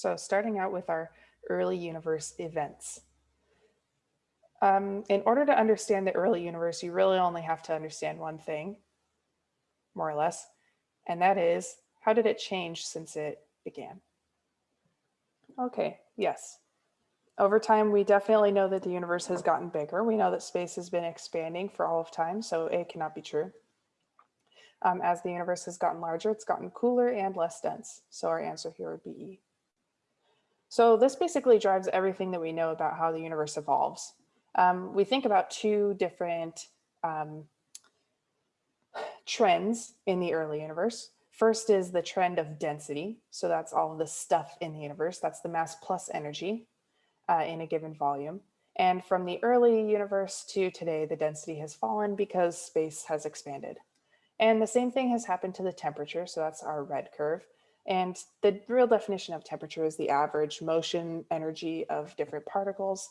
So starting out with our early universe events. Um, in order to understand the early universe, you really only have to understand one thing, more or less, and that is, how did it change since it began? Okay, yes. Over time, we definitely know that the universe has gotten bigger. We know that space has been expanding for all of time, so it cannot be true. Um, as the universe has gotten larger, it's gotten cooler and less dense. So our answer here would be E. So this basically drives everything that we know about how the universe evolves. Um, we think about two different um, trends in the early universe. First is the trend of density. So that's all the stuff in the universe. That's the mass plus energy uh, in a given volume. And from the early universe to today, the density has fallen because space has expanded. And the same thing has happened to the temperature. So that's our red curve. And the real definition of temperature is the average motion energy of different particles.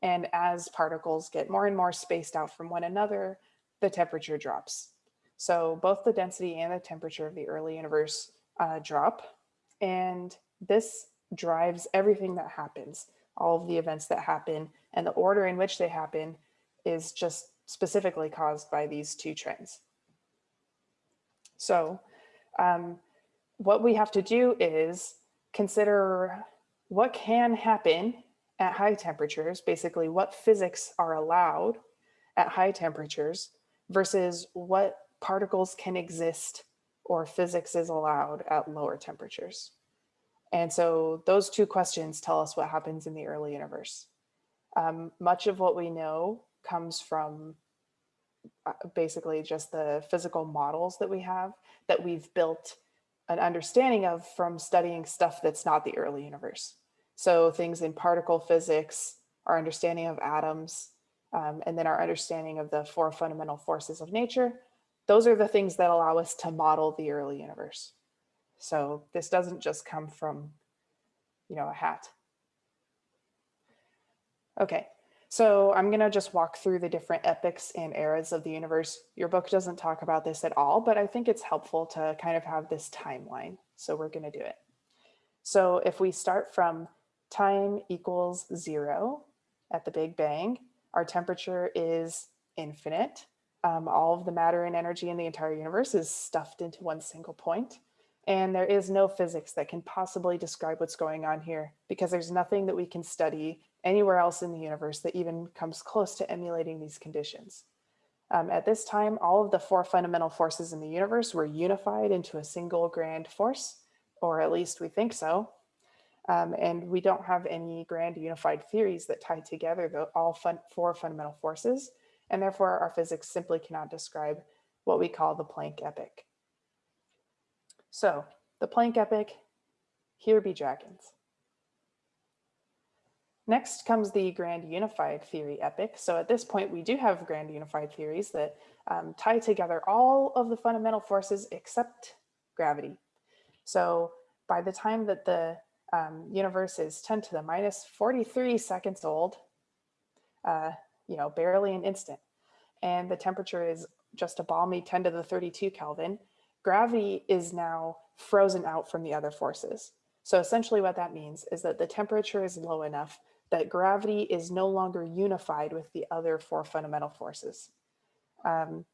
And as particles get more and more spaced out from one another, the temperature drops. So both the density and the temperature of the early universe uh, drop. And this drives everything that happens, all of the events that happen and the order in which they happen is just specifically caused by these two trends. So um, what we have to do is consider what can happen at high temperatures, basically what physics are allowed at high temperatures versus what particles can exist or physics is allowed at lower temperatures. And so those two questions tell us what happens in the early universe. Um, much of what we know comes from uh, basically just the physical models that we have that we've built an understanding of from studying stuff that's not the early universe. So things in particle physics, our understanding of atoms, um, and then our understanding of the four fundamental forces of nature, those are the things that allow us to model the early universe. So this doesn't just come from, you know, a hat. Okay, so I'm gonna just walk through the different epochs and eras of the universe. Your book doesn't talk about this at all, but I think it's helpful to kind of have this timeline. So we're gonna do it. So if we start from time equals zero at the Big Bang, our temperature is infinite. Um, all of the matter and energy in the entire universe is stuffed into one single point. And there is no physics that can possibly describe what's going on here because there's nothing that we can study anywhere else in the universe that even comes close to emulating these conditions. Um, at this time, all of the four fundamental forces in the universe were unified into a single grand force, or at least we think so. Um, and we don't have any grand unified theories that tie together the all fun four fundamental forces, and therefore our physics simply cannot describe what we call the Planck epoch. So the Planck epoch, here be dragons. Next comes the grand unified theory epoch. So at this point, we do have grand unified theories that um, tie together all of the fundamental forces except gravity. So by the time that the um, universe is 10 to the minus 43 seconds old, uh, you know, barely an instant, and the temperature is just a balmy 10 to the 32 Kelvin, gravity is now frozen out from the other forces. So essentially what that means is that the temperature is low enough that gravity is no longer unified with the other four fundamental forces. Um,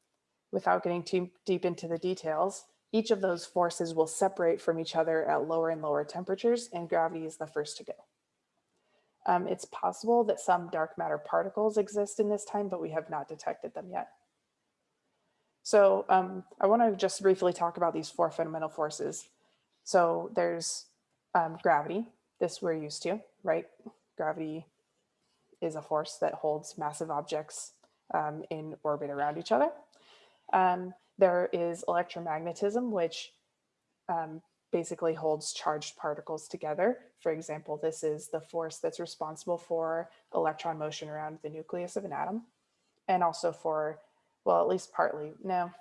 without getting too deep into the details, each of those forces will separate from each other at lower and lower temperatures and gravity is the first to go. Um, it's possible that some dark matter particles exist in this time, but we have not detected them yet. So um, I want to just briefly talk about these four fundamental forces. So there's um, gravity, this we're used to, right? Gravity is a force that holds massive objects um, in orbit around each other. Um, there is electromagnetism, which um, basically holds charged particles together. For example, this is the force that's responsible for electron motion around the nucleus of an atom and also for, well, at least partly, no,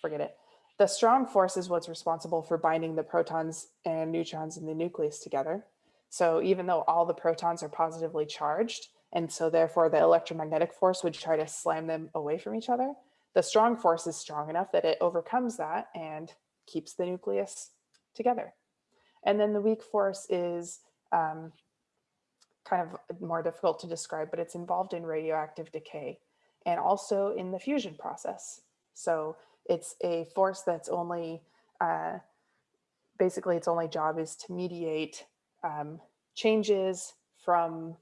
forget it. The strong force is what's responsible for binding the protons and neutrons in the nucleus together. So even though all the protons are positively charged, and so therefore the electromagnetic force would try to slam them away from each other, the strong force is strong enough that it overcomes that and keeps the nucleus together. And then the weak force is um, kind of more difficult to describe, but it's involved in radioactive decay and also in the fusion process. So it's a force that's only, uh, basically its only job is to mediate um, changes from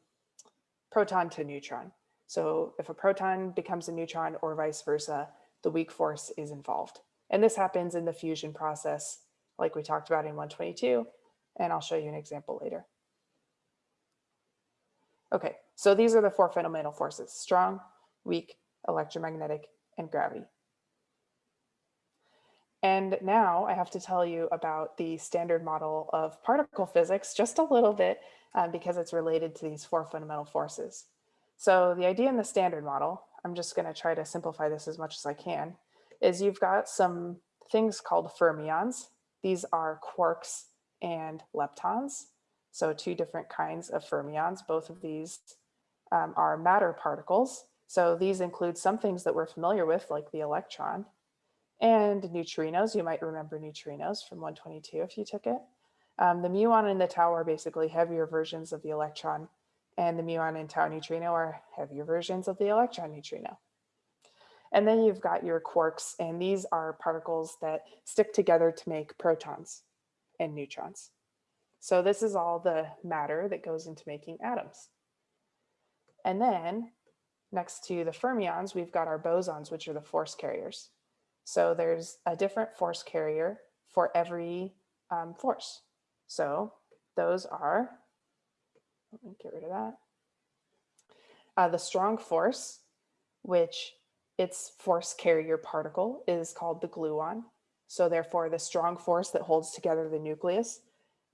proton to neutron. So if a proton becomes a neutron or vice versa, the weak force is involved. And this happens in the fusion process, like we talked about in 122, and I'll show you an example later. Okay, so these are the four fundamental forces, strong, weak, electromagnetic, and gravity. And now I have to tell you about the standard model of particle physics just a little bit uh, because it's related to these four fundamental forces. So the idea in the standard model, I'm just going to try to simplify this as much as I can, is you've got some things called fermions. These are quarks and leptons. So two different kinds of fermions. Both of these um, are matter particles. So these include some things that we're familiar with, like the electron, and neutrinos. You might remember neutrinos from 122 if you took it. Um, the muon and the tau are basically heavier versions of the electron, and the muon and tau neutrino are heavier versions of the electron neutrino. And then you've got your quarks, and these are particles that stick together to make protons and neutrons. So this is all the matter that goes into making atoms. And then next to the fermions, we've got our bosons, which are the force carriers. So there's a different force carrier for every um, force. So those are, let me get rid of that. Uh, the strong force, which its force carrier particle is called the gluon. So therefore the strong force that holds together the nucleus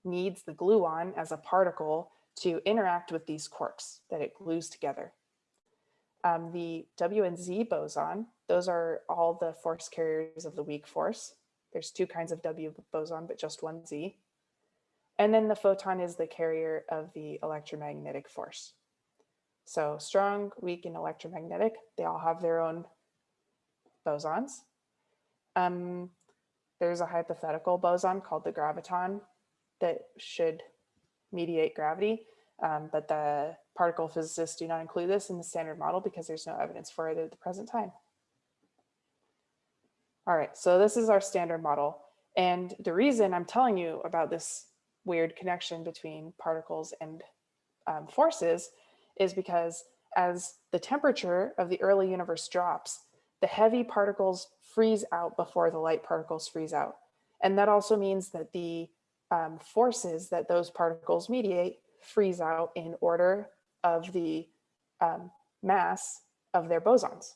needs the gluon as a particle to interact with these quarks that it glues together. Um, the W and Z boson, those are all the force carriers of the weak force. There's two kinds of W boson, but just one Z. And then the photon is the carrier of the electromagnetic force. So strong, weak, and electromagnetic, they all have their own bosons. Um, there's a hypothetical boson called the graviton that should mediate gravity, um, but the particle physicists do not include this in the standard model because there's no evidence for it at the present time. All right, so this is our standard model. And the reason I'm telling you about this weird connection between particles and um, forces is because as the temperature of the early universe drops, the heavy particles freeze out before the light particles freeze out. And that also means that the um, forces that those particles mediate freeze out in order of the um, mass of their bosons.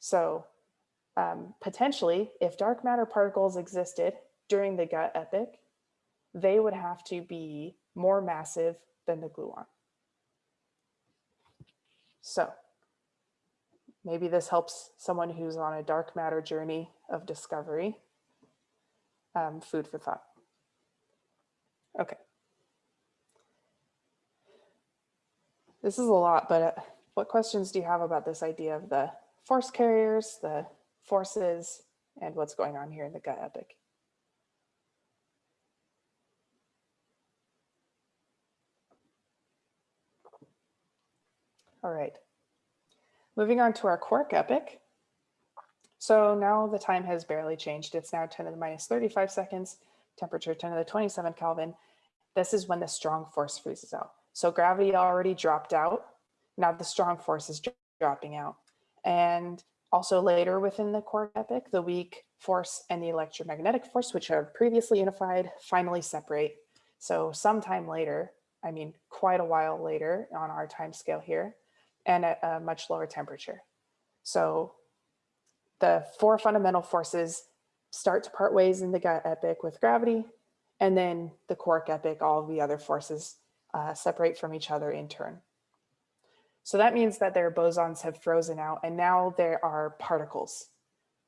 So um, potentially, if dark matter particles existed during the GUT epoch, they would have to be more massive than the gluon. So maybe this helps someone who's on a dark matter journey of discovery. Um, food for thought. Okay. This is a lot, but uh, what questions do you have about this idea of the force carriers, the forces, and what's going on here in the GUT epoch? All right. Moving on to our quark epoch. So now the time has barely changed. It's now 10 to the minus 35 seconds, temperature 10 to the 27 Kelvin. This is when the strong force freezes out. So gravity already dropped out. Now the strong force is dropping out. And also later within the quark epoch, the weak force and the electromagnetic force, which are previously unified, finally separate. So sometime later, I mean, quite a while later on our time scale here, and at a much lower temperature. So the four fundamental forces start to part ways in the GUT epoch with gravity, and then the quark epoch, all the other forces uh, separate from each other in turn. So that means that their bosons have frozen out and now there are particles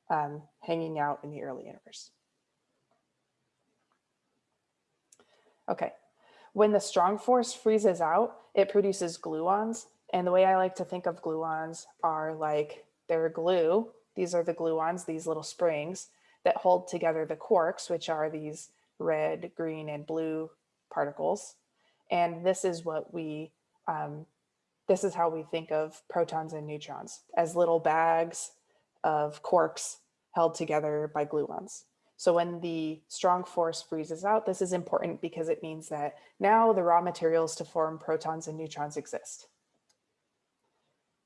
um, hanging out in the early universe. Okay, when the strong force freezes out, it produces gluons. And the way I like to think of gluons are like they're glue. These are the gluons, these little springs that hold together the quarks, which are these red, green, and blue particles. And this is what we, um, this is how we think of protons and neutrons as little bags of quarks held together by gluons. So when the strong force freezes out, this is important because it means that now the raw materials to form protons and neutrons exist.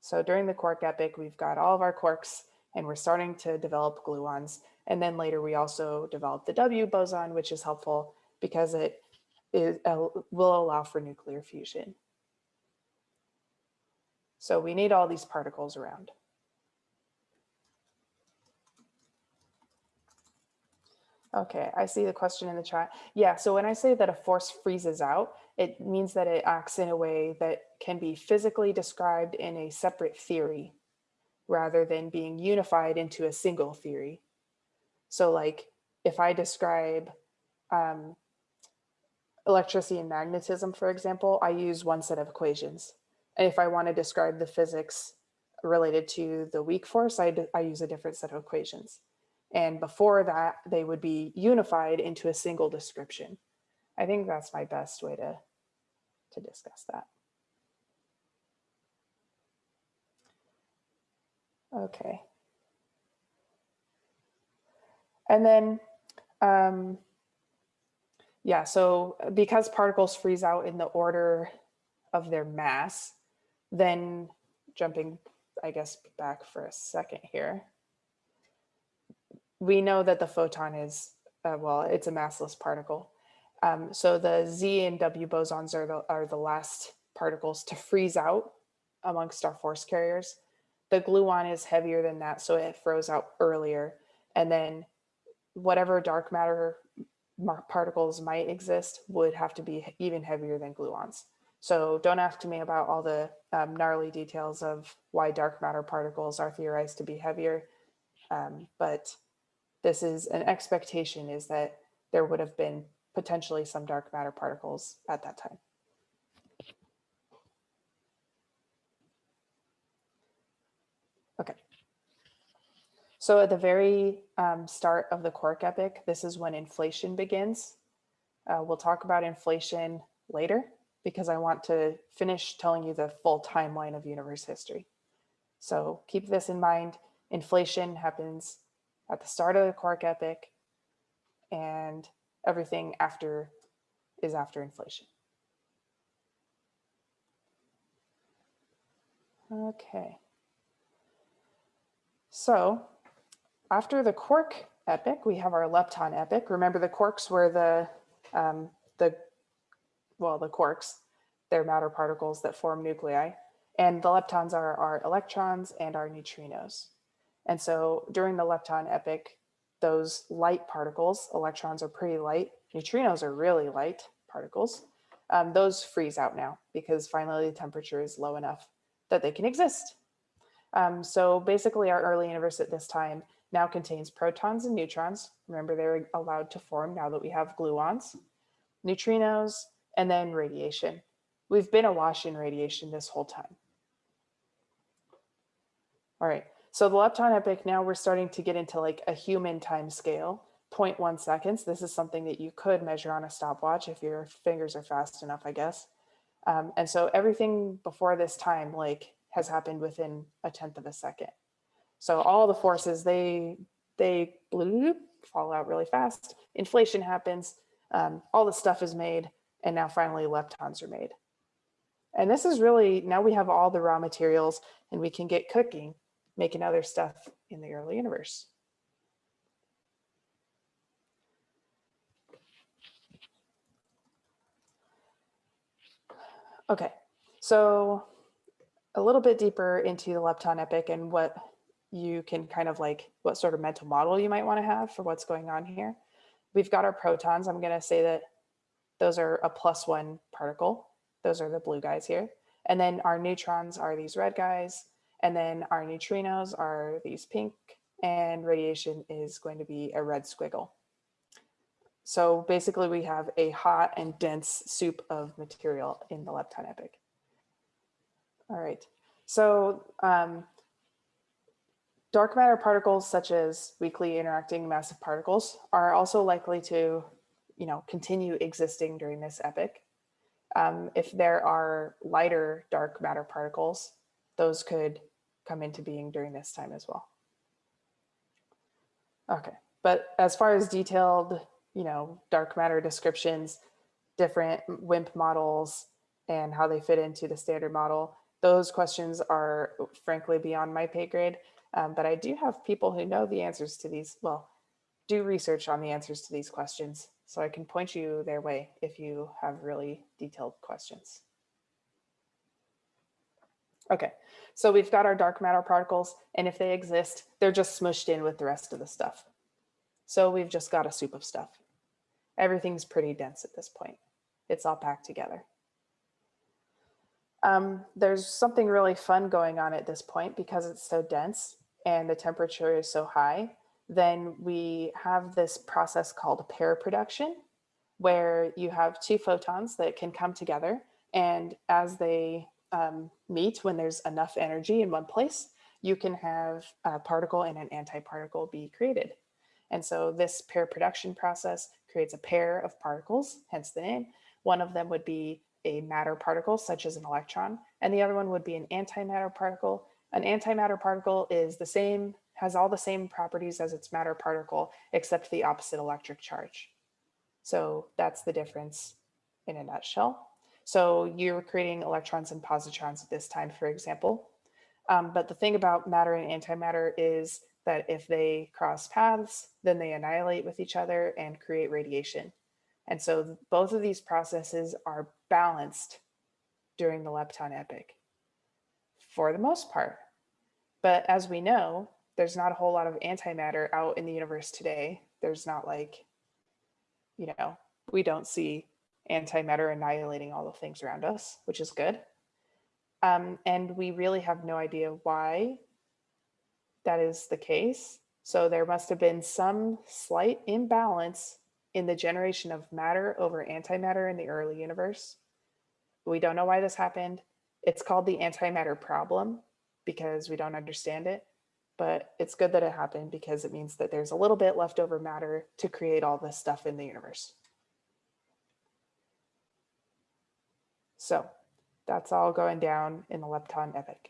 So during the quark epoch, we've got all of our quarks and we're starting to develop gluons. And then later we also developed the W boson, which is helpful because it is, uh, will allow for nuclear fusion. So we need all these particles around. Okay, I see the question in the chat. Yeah, so when I say that a force freezes out, it means that it acts in a way that can be physically described in a separate theory rather than being unified into a single theory. So like if I describe um, electricity and magnetism, for example, I use one set of equations. And if I want to describe the physics related to the weak force, I, I use a different set of equations. And before that, they would be unified into a single description. I think that's my best way to, to discuss that. Okay. And then, um, yeah, so because particles freeze out in the order of their mass, then jumping, I guess, back for a second here, we know that the photon is, uh, well, it's a massless particle. Um, so the Z and W bosons are the, are the last particles to freeze out amongst our force carriers. The gluon is heavier than that, so it froze out earlier. And then whatever dark matter particles might exist would have to be even heavier than gluons. So don't ask me about all the um, gnarly details of why dark matter particles are theorized to be heavier. Um, but this is an expectation is that there would have been potentially some dark matter particles at that time. Okay. So at the very um, start of the quark epoch, this is when inflation begins. Uh, we'll talk about inflation later because I want to finish telling you the full timeline of universe history. So keep this in mind. Inflation happens at the start of the quark epoch and everything after is after inflation. Okay. So after the quark epoch, we have our lepton epoch. Remember the quarks were the, um, the well, the quarks, they're matter particles that form nuclei. And the leptons are our electrons and our neutrinos. And so during the lepton epoch, those light particles, electrons are pretty light, neutrinos are really light particles, um, those freeze out now because finally the temperature is low enough that they can exist. Um, so basically our early universe at this time now contains protons and neutrons. Remember they're allowed to form now that we have gluons, neutrinos, and then radiation. We've been awash in radiation this whole time. All right, so the lepton epoch, now we're starting to get into like a human time scale, 0.1 seconds. This is something that you could measure on a stopwatch if your fingers are fast enough, I guess. Um, and so everything before this time like has happened within a tenth of a second. So all the forces, they, they bloop, fall out really fast. Inflation happens, um, all the stuff is made, and now finally leptons are made. And this is really, now we have all the raw materials and we can get cooking, making other stuff in the early universe. Okay, so a little bit deeper into the lepton epoch and what you can kind of like, what sort of mental model you might want to have for what's going on here. We've got our protons. I'm going to say that those are a plus one particle. Those are the blue guys here. And then our neutrons are these red guys. And then our neutrinos are these pink and radiation is going to be a red squiggle. So basically we have a hot and dense soup of material in the lepton epoch. All right, so um, dark matter particles such as weakly interacting massive particles are also likely to you know, continue existing during this epoch. Um, if there are lighter dark matter particles, those could come into being during this time as well. Okay, but as far as detailed, you know, dark matter descriptions, different WIMP models and how they fit into the standard model, those questions are frankly beyond my pay grade. Um, but I do have people who know the answers to these, well, do research on the answers to these questions. So I can point you their way if you have really detailed questions. Okay, so we've got our dark matter particles, and if they exist, they're just smushed in with the rest of the stuff. So we've just got a soup of stuff. Everything's pretty dense at this point. It's all packed together. Um, there's something really fun going on at this point because it's so dense and the temperature is so high. Then we have this process called pair production, where you have two photons that can come together. And as they um, meet, when there's enough energy in one place, you can have a particle and an antiparticle be created. And so this pair production process creates a pair of particles, hence the name. One of them would be a matter particle, such as an electron, and the other one would be an antimatter particle. An antimatter particle is the same, has all the same properties as its matter particle, except the opposite electric charge. So that's the difference in a nutshell. So you're creating electrons and positrons at this time, for example. Um, but the thing about matter and antimatter is that if they cross paths, then they annihilate with each other and create radiation. And so both of these processes are balanced during the lepton epoch for the most part. But as we know, there's not a whole lot of antimatter out in the universe today. There's not like, you know, we don't see antimatter annihilating all the things around us, which is good. Um, and we really have no idea why that is the case. So there must have been some slight imbalance in the generation of matter over antimatter in the early universe. We don't know why this happened. It's called the antimatter problem because we don't understand it, but it's good that it happened because it means that there's a little bit leftover matter to create all this stuff in the universe. So that's all going down in the lepton epoch.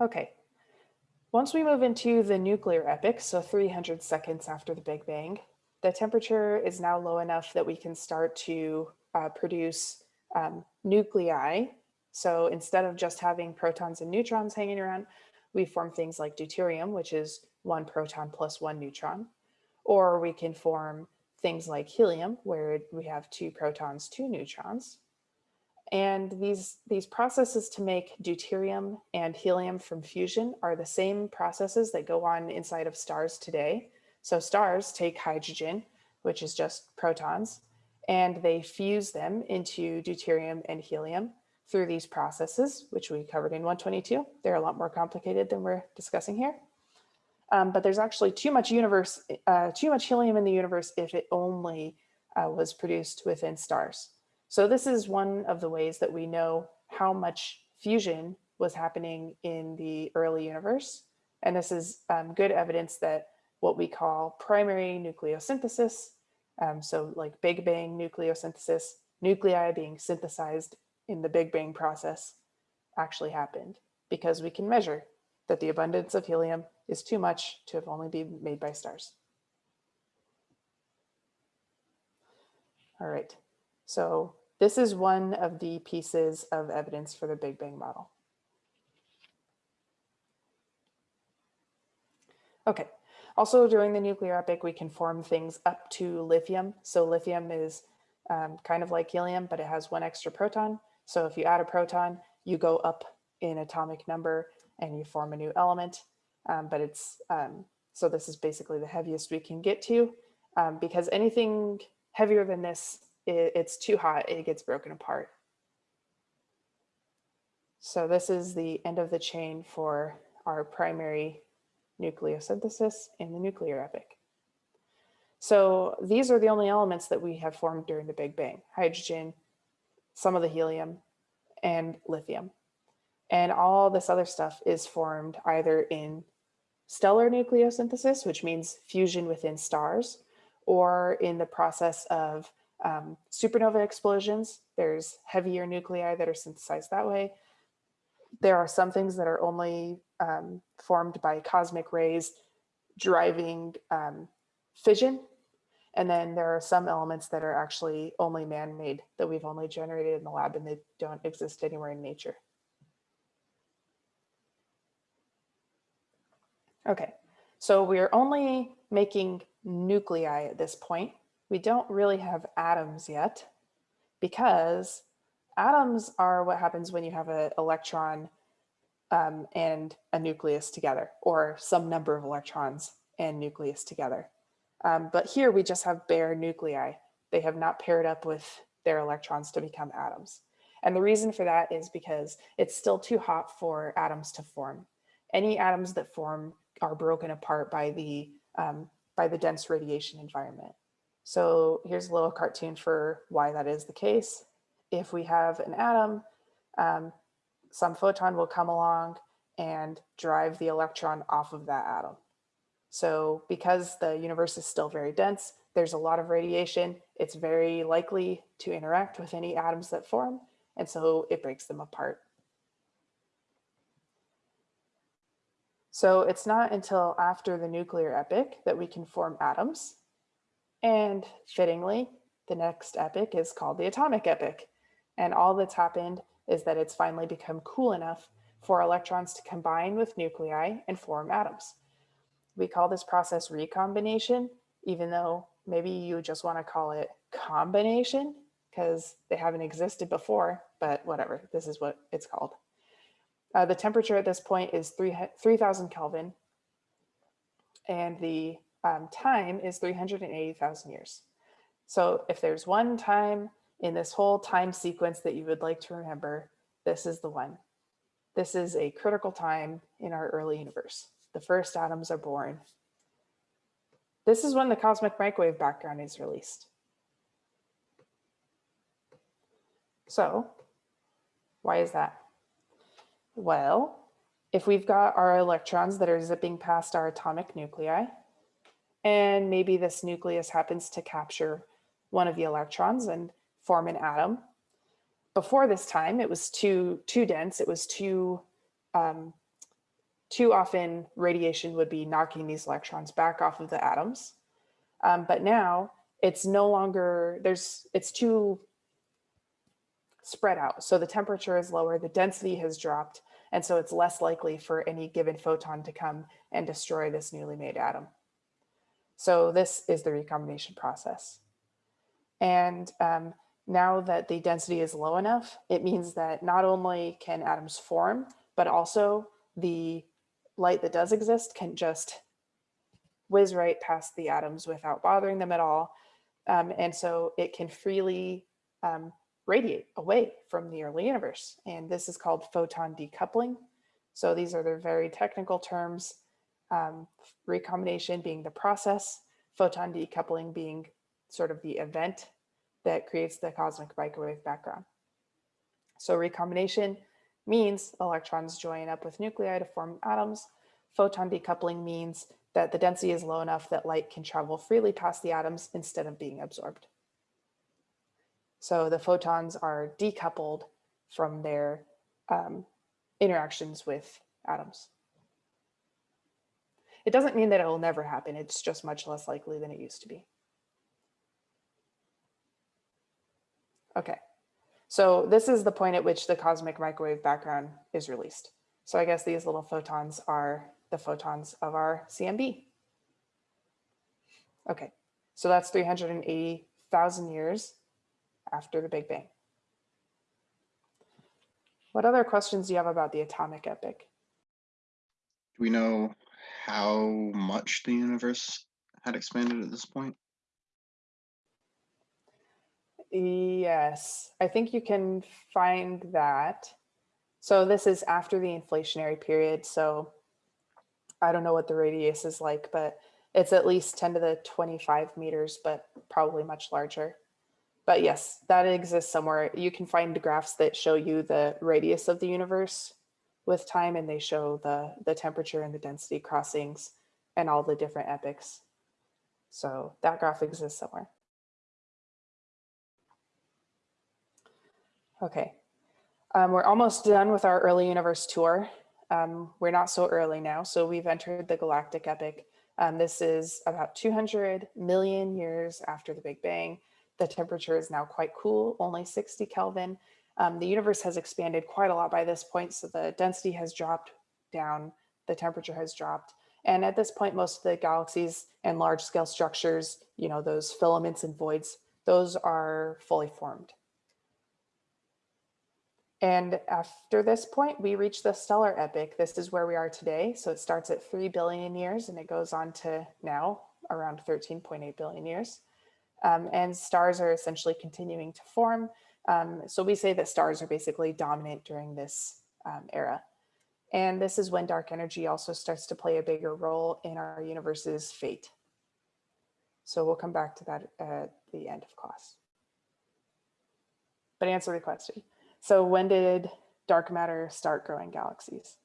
Okay, once we move into the nuclear epoch, so 300 seconds after the Big Bang, the temperature is now low enough that we can start to uh, produce um, nuclei. So instead of just having protons and neutrons hanging around, we form things like deuterium, which is one proton plus one neutron. Or we can form things like helium, where we have two protons, two neutrons. And these, these processes to make deuterium and helium from fusion are the same processes that go on inside of stars today. So stars take hydrogen, which is just protons, and they fuse them into deuterium and helium through these processes, which we covered in 122. They're a lot more complicated than we're discussing here. Um, but there's actually too much universe, uh, too much helium in the universe if it only uh, was produced within stars. So this is one of the ways that we know how much fusion was happening in the early universe. And this is um, good evidence that what we call primary nucleosynthesis, um, so like Big Bang nucleosynthesis, nuclei being synthesized in the Big Bang process actually happened because we can measure that the abundance of helium is too much to have only been made by stars. All right, so this is one of the pieces of evidence for the Big Bang model. Okay, also during the nuclear epoch, we can form things up to lithium. So lithium is um, kind of like helium, but it has one extra proton. So if you add a proton, you go up in atomic number and you form a new element. Um, but it's, um, so this is basically the heaviest we can get to um, because anything heavier than this it, it's too hot, it gets broken apart. So this is the end of the chain for our primary nucleosynthesis in the nuclear epoch. So these are the only elements that we have formed during the Big Bang, hydrogen, some of the helium, and lithium. And all this other stuff is formed either in stellar nucleosynthesis, which means fusion within stars, or in the process of um, supernova explosions. There's heavier nuclei that are synthesized that way. There are some things that are only um, formed by cosmic rays driving um, fission. And then there are some elements that are actually only man-made that we've only generated in the lab and they don't exist anywhere in nature. Okay, so we're only making nuclei at this point. We don't really have atoms yet because atoms are what happens when you have an electron um, and a nucleus together or some number of electrons and nucleus together. Um, but here we just have bare nuclei. They have not paired up with their electrons to become atoms. And the reason for that is because it's still too hot for atoms to form. Any atoms that form are broken apart by the, um, by the dense radiation environment. So here's a little cartoon for why that is the case. If we have an atom, um, some photon will come along and drive the electron off of that atom. So because the universe is still very dense, there's a lot of radiation. It's very likely to interact with any atoms that form. And so it breaks them apart. So it's not until after the nuclear epoch that we can form atoms. And fittingly, the next epoch is called the atomic epoch. And all that's happened is that it's finally become cool enough for electrons to combine with nuclei and form atoms. We call this process recombination, even though maybe you just want to call it combination because they haven't existed before, but whatever, this is what it's called. Uh, the temperature at this point is 3000 Kelvin and the um, time is 380,000 years. So if there's one time in this whole time sequence that you would like to remember, this is the one. This is a critical time in our early universe. The first atoms are born. This is when the cosmic microwave background is released. So why is that? Well, if we've got our electrons that are zipping past our atomic nuclei, and maybe this nucleus happens to capture one of the electrons and form an atom. Before this time, it was too, too dense. It was too, um, too often radiation would be knocking these electrons back off of the atoms. Um, but now it's no longer, there's, it's too spread out. So the temperature is lower, the density has dropped, and so it's less likely for any given photon to come and destroy this newly made atom. So this is the recombination process. And um, now that the density is low enough, it means that not only can atoms form, but also the light that does exist can just whiz right past the atoms without bothering them at all. Um, and so it can freely um, radiate away from the early universe. And this is called photon decoupling. So these are the very technical terms, um, recombination being the process, photon decoupling being sort of the event that creates the cosmic microwave background. So recombination means electrons join up with nuclei to form atoms. Photon decoupling means that the density is low enough that light can travel freely past the atoms instead of being absorbed. So the photons are decoupled from their um, interactions with atoms. It doesn't mean that it will never happen. It's just much less likely than it used to be. Okay, so this is the point at which the cosmic microwave background is released. So I guess these little photons are the photons of our CMB. Okay, so that's 380,000 years after the Big Bang. What other questions do you have about the atomic epoch? Do we know how much the universe had expanded at this point? Yes, I think you can find that. So this is after the inflationary period. So I don't know what the radius is like, but it's at least 10 to the 25 meters, but probably much larger but yes, that exists somewhere. You can find graphs that show you the radius of the universe with time and they show the, the temperature and the density crossings and all the different epochs. So that graph exists somewhere. Okay. Um, we're almost done with our early universe tour. Um, we're not so early now, so we've entered the galactic epoch. Um, this is about 200 million years after the Big Bang. The temperature is now quite cool, only 60 Kelvin. Um, the universe has expanded quite a lot by this point, so the density has dropped down, the temperature has dropped. And at this point, most of the galaxies and large scale structures, you know, those filaments and voids, those are fully formed. And after this point, we reach the stellar epoch. This is where we are today. So it starts at 3 billion years and it goes on to now around 13.8 billion years. Um, and stars are essentially continuing to form. Um, so we say that stars are basically dominant during this um, era. And this is when dark energy also starts to play a bigger role in our universe's fate. So we'll come back to that at the end of class. But answer the question. So when did dark matter start growing galaxies?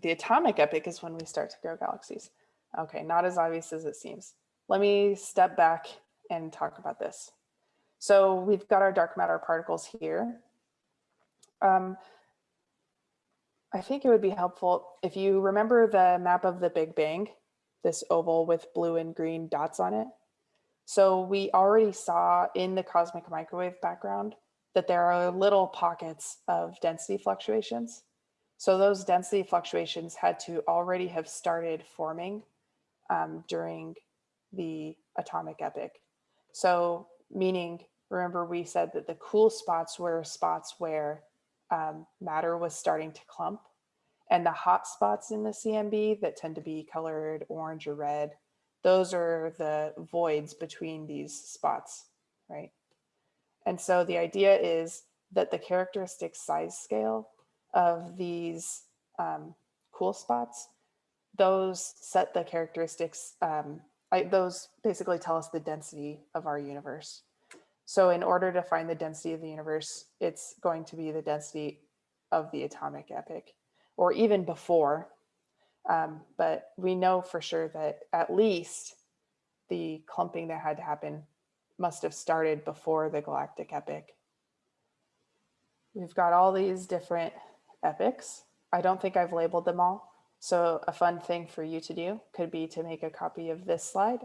The atomic epoch is when we start to grow galaxies. Okay, not as obvious as it seems. Let me step back and talk about this. So we've got our dark matter particles here. Um, I think it would be helpful if you remember the map of the Big Bang, this oval with blue and green dots on it. So we already saw in the cosmic microwave background that there are little pockets of density fluctuations. So those density fluctuations had to already have started forming um, during the atomic epoch. So meaning, remember we said that the cool spots were spots where um, matter was starting to clump. And the hot spots in the CMB that tend to be colored orange or red, those are the voids between these spots, right? And so the idea is that the characteristic size scale of these um, cool spots, those set the characteristics, um, I, those basically tell us the density of our universe. So in order to find the density of the universe, it's going to be the density of the atomic epoch or even before. Um, but we know for sure that at least the clumping that had to happen must have started before the galactic epoch. We've got all these different epochs. I don't think I've labeled them all. So a fun thing for you to do could be to make a copy of this slide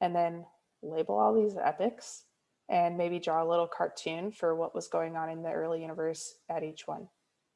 and then label all these epochs and maybe draw a little cartoon for what was going on in the early universe at each one.